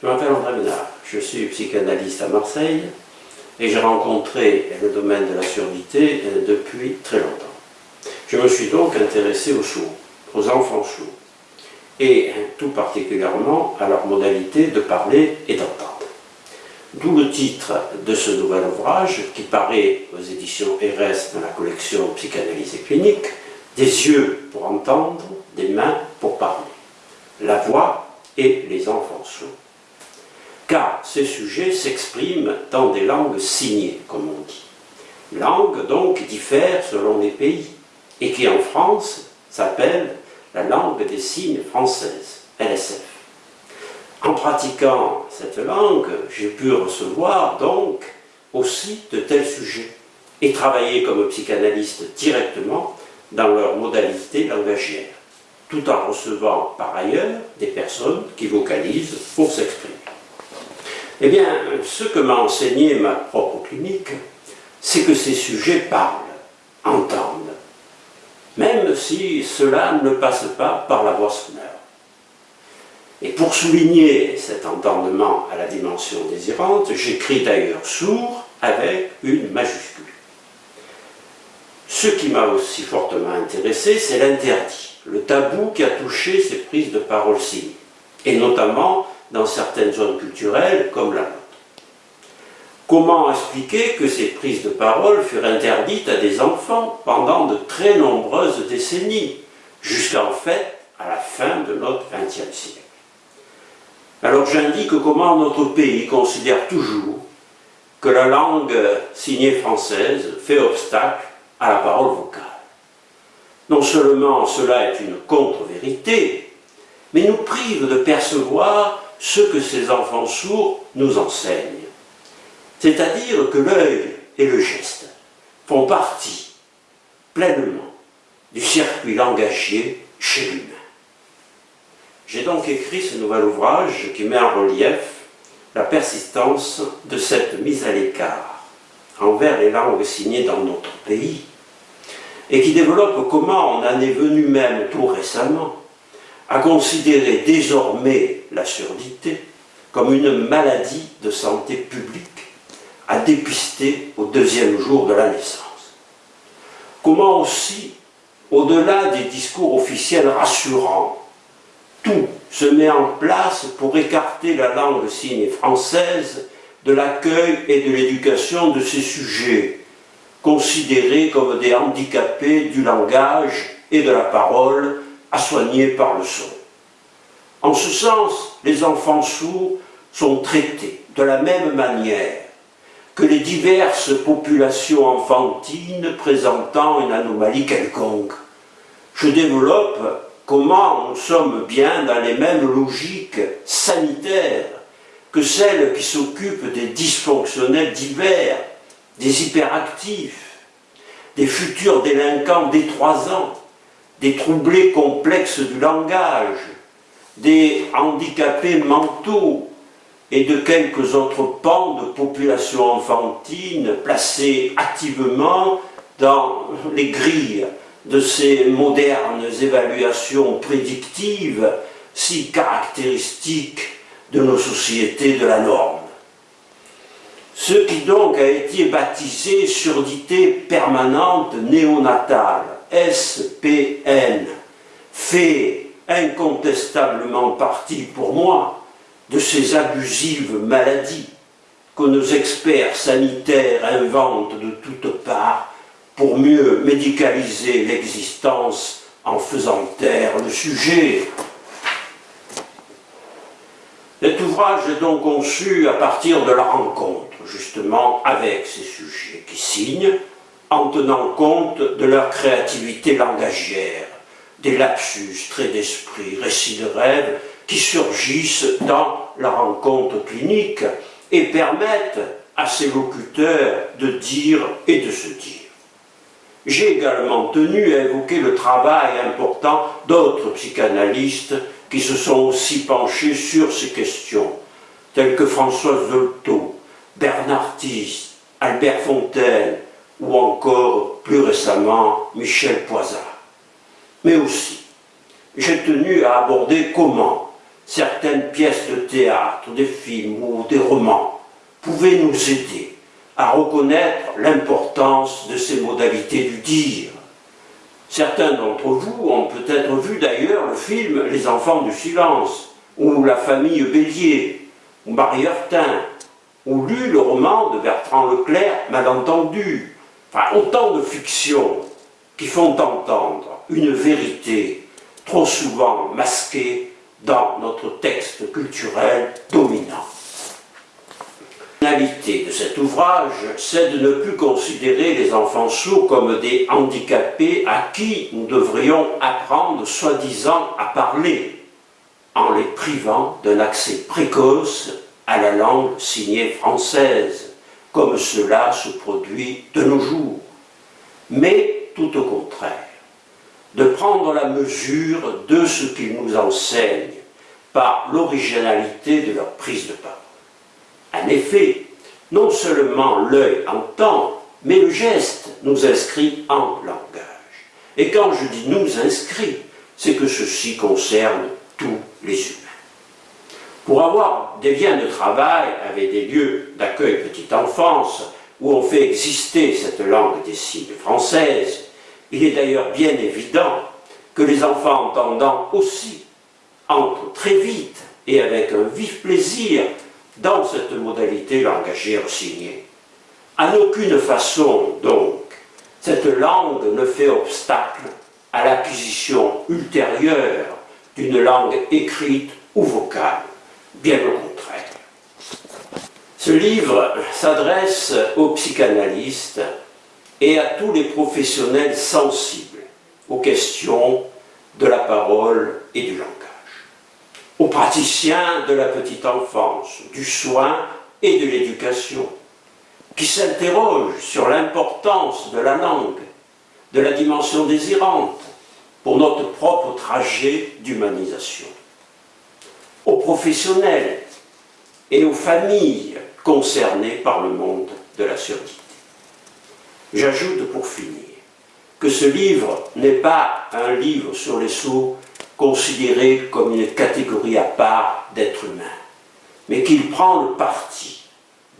Je m'appelle André Ménard, je suis psychanalyste à Marseille et j'ai rencontré le domaine de la surdité depuis très longtemps. Je me suis donc intéressé aux sourds, aux enfants sourds, et tout particulièrement à leur modalité de parler et d'entendre. D'où le titre de ce nouvel ouvrage qui paraît aux éditions RS dans la collection Psychanalyse et clinique, Des yeux pour entendre, des mains pour parler. La voix et les enfants sourds. Car ces sujets s'expriment dans des langues signées, comme on dit. Langues donc diffèrent selon les pays et qui en France s'appelle la langue des signes française, LSF. En pratiquant cette langue, j'ai pu recevoir donc aussi de tels sujets et travailler comme psychanalyste directement dans leur modalité langagière, tout en recevant par ailleurs des personnes qui vocalisent pour s'exprimer. Eh bien, ce que m'a enseigné ma propre clinique, c'est que ces sujets parlent, entendent, même si cela ne passe pas par la voix sonore. Et pour souligner cet entendement à la dimension désirante, j'écris d'ailleurs sourd avec une majuscule. Ce qui m'a aussi fortement intéressé, c'est l'interdit, le tabou qui a touché ces prises de parole signes, et notamment dans certaines zones culturelles comme la nôtre. Comment expliquer que ces prises de parole furent interdites à des enfants pendant de très nombreuses décennies, jusqu'en fait à la fin de notre XXe siècle? Alors j'indique comment notre pays considère toujours que la langue signée française fait obstacle à la parole vocale. Non seulement cela est une contre-vérité, mais nous prive de percevoir ce que ces enfants sourds nous enseignent. C'est-à-dire que l'œil et le geste font partie pleinement du circuit langagier chez l'humain. J'ai donc écrit ce nouvel ouvrage qui met en relief la persistance de cette mise à l'écart envers les langues signées dans notre pays et qui développe comment on en est venu même tout récemment à considérer désormais la surdité comme une maladie de santé publique à dépister au deuxième jour de la naissance. Comment aussi, au-delà des discours officiels rassurants, tout se met en place pour écarter la langue signe française de l'accueil et de l'éducation de ces sujets, considérés comme des handicapés du langage et de la parole à soigner par le son. En ce sens, les enfants sourds sont traités de la même manière que les diverses populations enfantines présentant une anomalie quelconque. Je développe comment nous sommes bien dans les mêmes logiques sanitaires que celles qui s'occupent des dysfonctionnels divers, des hyperactifs, des futurs délinquants dès trois ans, des troublés complexes du langage, des handicapés mentaux, et de quelques autres pans de population enfantine placés activement dans les grilles de ces modernes évaluations prédictives si caractéristiques de nos sociétés de la norme. Ce qui donc a été baptisé surdité permanente néonatale, SPN, fait incontestablement partie pour moi de ces abusives maladies que nos experts sanitaires inventent de toutes parts pour mieux médicaliser l'existence en faisant taire le sujet. Cet ouvrage est donc conçu à partir de la rencontre, justement, avec ces sujets qui signent, en tenant compte de leur créativité langagière, des lapsus, traits d'esprit, récits de rêves, qui surgissent dans la rencontre clinique et permettent à ces locuteurs de dire et de se dire. J'ai également tenu à évoquer le travail important d'autres psychanalystes qui se sont aussi penchés sur ces questions, tels que Françoise Dolto, Bernard Tis, Albert Fontaine ou encore, plus récemment, Michel Poisat. Mais aussi, j'ai tenu à aborder comment certaines pièces de théâtre, des films ou des romans pouvaient nous aider à reconnaître l'importance de ces modalités du dire. Certains d'entre vous ont peut-être vu d'ailleurs le film Les enfants du silence, ou La famille Bélier, ou Marie Heurtin, ou lu le roman de Bertrand Leclerc, Malentendu. Enfin, autant de fictions qui font entendre une vérité trop souvent masquée dans notre texte culturel dominant. La finalité de cet ouvrage, c'est de ne plus considérer les enfants sourds comme des handicapés à qui nous devrions apprendre soi-disant à parler, en les privant d'un accès précoce à la langue signée française, comme cela se produit de nos jours. Mais tout au contraire, de prendre la mesure de ce qu'ils nous enseignent par l'originalité de leur prise de parole. En effet, non seulement l'œil entend, mais le geste nous inscrit en langage. Et quand je dis nous inscrit, c'est que ceci concerne tous les humains. Pour avoir des liens de travail avec des lieux d'accueil petite enfance, où on fait exister cette langue des signes française, il est d'ailleurs bien évident que les enfants entendant aussi entrent très vite et avec un vif plaisir dans cette modalité langagère signée. En aucune façon, donc, cette langue ne fait obstacle à l'acquisition ultérieure d'une langue écrite ou vocale, bien au contraire. Ce livre s'adresse aux psychanalystes et à tous les professionnels sensibles aux questions de la parole et du langage aux praticiens de la petite enfance, du soin et de l'éducation, qui s'interrogent sur l'importance de la langue, de la dimension désirante pour notre propre trajet d'humanisation. Aux professionnels et aux familles concernées par le monde de la surdité. J'ajoute pour finir que ce livre n'est pas un livre sur les sauts considéré comme une catégorie à part d'êtres humains, mais qu'il prend le parti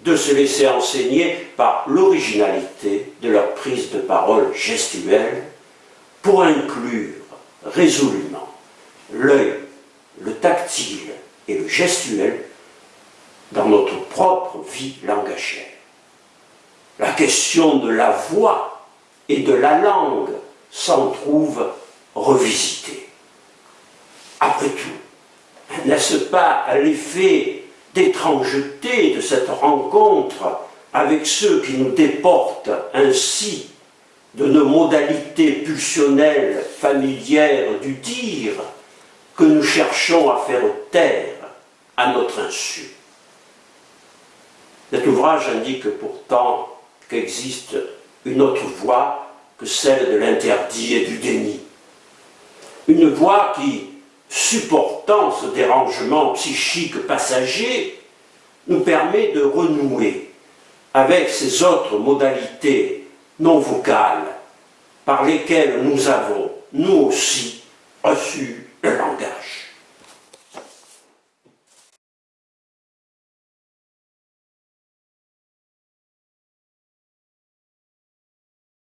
de se laisser enseigner par l'originalité de leur prise de parole gestuelle pour inclure résolument l'œil, le tactile et le gestuel dans notre propre vie langagère. La question de la voix et de la langue s'en trouve revisitée. Après tout, n'est-ce pas l'effet d'étrangeté de cette rencontre avec ceux qui nous déportent ainsi de nos modalités pulsionnelles familières du dire que nous cherchons à faire taire à notre insu. Cet ouvrage indique pourtant qu'existe une autre voie que celle de l'interdit et du déni. Une voie qui, supportant ce dérangement psychique passager, nous permet de renouer avec ces autres modalités non vocales par lesquelles nous avons, nous aussi, reçu le langage.